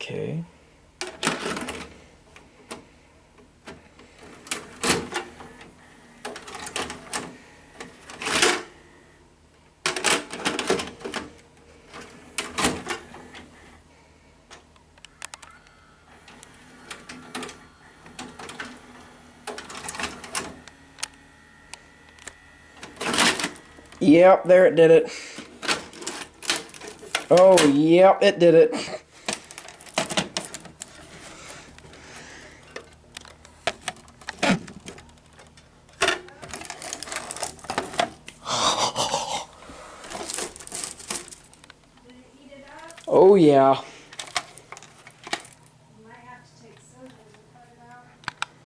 Okay. Yep, there it did it. Oh, yep, it did it. Oh, yeah.